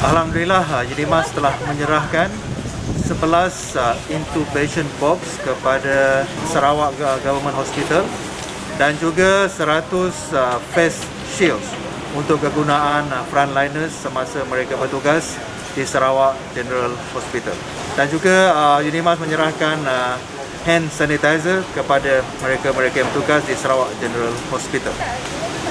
Alhamdulillah uh, Unimas telah menyerahkan 11 uh, intubation box kepada Sarawak Government Hospital dan juga 100 uh, face shields untuk kegunaan frontliners semasa mereka bertugas di Sarawak General Hospital. Dan juga Unimas menyerahkan hand sanitizer kepada mereka-mereka yang bertugas di Sarawak General Hospital.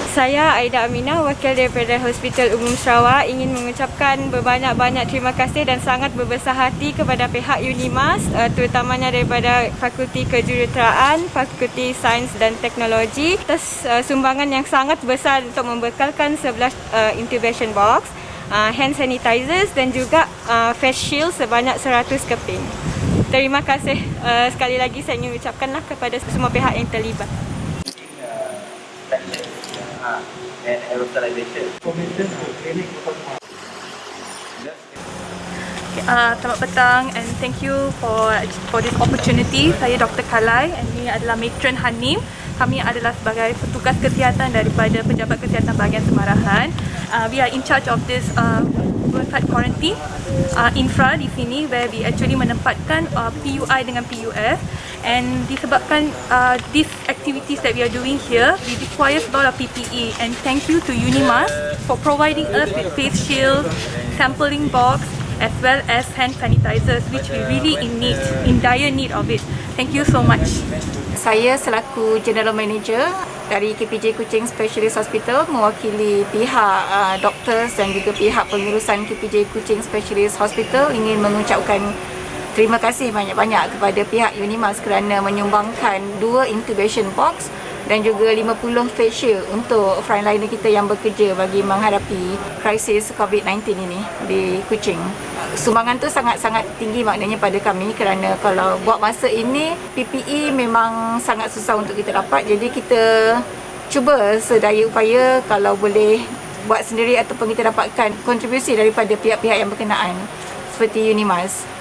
Saya Aida Aminah, wakil daripada Hospital Umum Sarawak ingin mengucapkan berbanyak-banyak terima kasih dan sangat berbesar hati kepada pihak Unimas uh, terutamanya daripada Fakulti Kejuruteraan, Fakulti Sains dan Teknologi atas uh, sumbangan yang sangat besar untuk membekalkan 11 uh, intubation box, hand sanitizers dan juga face shield sebanyak 100 keping. Terima kasih sekali lagi saya ingin ucapkanlah kepada semua pihak yang terlibat. And aerosolization. Uh, selamat petang and thank you for for this opportunity. Saya Dr. Kalai and ini adalah Matron Hanim. Kami adalah sebagai petugas kesihatan daripada Pejabat Kesihatan Bahagian Semarahan. Uh, we are in charge of this uh, site quarantine uh, infra di sini where we actually menempatkan uh, PUI dengan PUF and disebabkan uh, these activities that we are doing here we require a lot of PPE and thank you to Unimas for providing us with face shields, sampling box as well as hand sanitizers which we really in need, in dire need of it. Thank you so much. Saya selaku General Manager dari KPJ Kuching Specialist Hospital mewakili pihak uh, doktor dan juga pihak pengurusan KPJ Kuching Specialist Hospital ingin mengucapkan terima kasih banyak-banyak kepada pihak Unimas kerana menyumbangkan dua intubation box dan juga 50 face shield untuk frontliner kita yang bekerja bagi menghadapi krisis COVID-19 ini di Kuching. Sumbangan tu sangat-sangat tinggi maknanya pada kami kerana kalau buat masa ini PPE memang sangat susah untuk kita dapat jadi kita cuba sedaya upaya kalau boleh buat sendiri ataupun kita dapatkan kontribusi daripada pihak-pihak yang berkenaan seperti Unimas.